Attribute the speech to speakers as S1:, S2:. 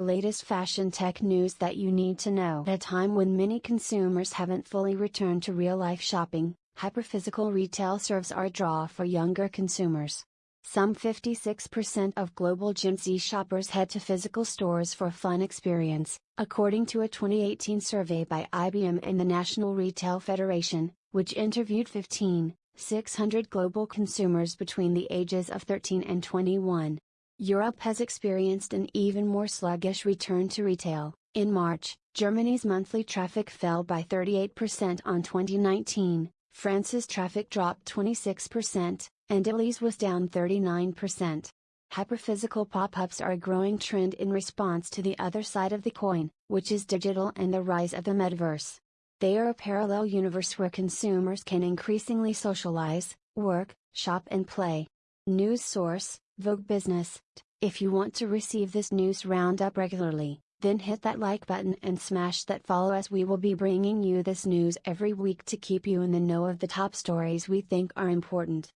S1: Latest fashion tech news that you need to know. At a time when many consumers haven't fully returned to real life shopping, hyperphysical retail serves a draw for younger consumers. Some 56% of global Gen Z shoppers head to physical stores for a fun experience, according to a 2018 survey by IBM and the National Retail Federation, which interviewed 15, 600 global consumers between the ages of 13 and 21. Europe has experienced an even more sluggish return to retail. In March, Germany's monthly traffic fell by 38% on 2019, France's traffic dropped 26%, and Italy's was down 39%. Hyperphysical pop ups are a growing trend in response to the other side of the coin, which is digital and the rise of the metaverse. They are a parallel universe where consumers can increasingly socialize, work, shop, and play. News source Vogue Business. If you want to receive this news roundup regularly, then hit that like button and smash that follow as we will be bringing you this news every week to keep you in the know of the top stories we think are important.